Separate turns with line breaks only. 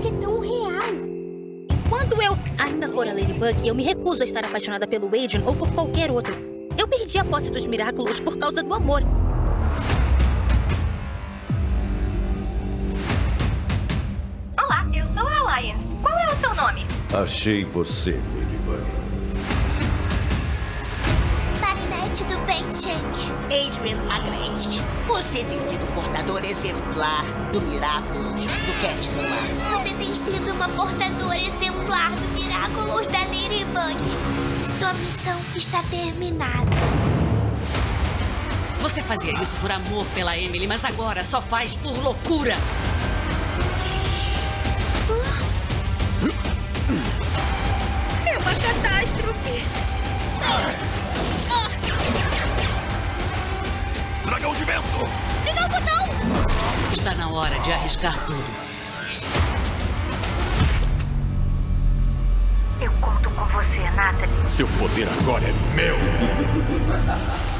parece tão real.
Quando eu ainda for a Ladybug, eu me recuso a estar apaixonada pelo Adrian ou por qualquer outro. Eu perdi a posse dos Miraculous por causa do amor.
Olá, eu sou a Lion. Qual é o seu nome?
Achei você, Ladybug.
Marinette do Bem Shake.
Adrian Agreste, você tem sido portador exemplar do Miraculous Cat Noir.
Você tem sido uma portadora exemplar do Miraculous da Ladybug. Sua missão está terminada.
Você fazia isso por amor pela Emily, mas agora só faz por loucura.
É uma catástrofe.
Dragão de vento!
De novo, não!
Está na hora de arriscar tudo.
Você, Natalie.
Seu poder agora é meu!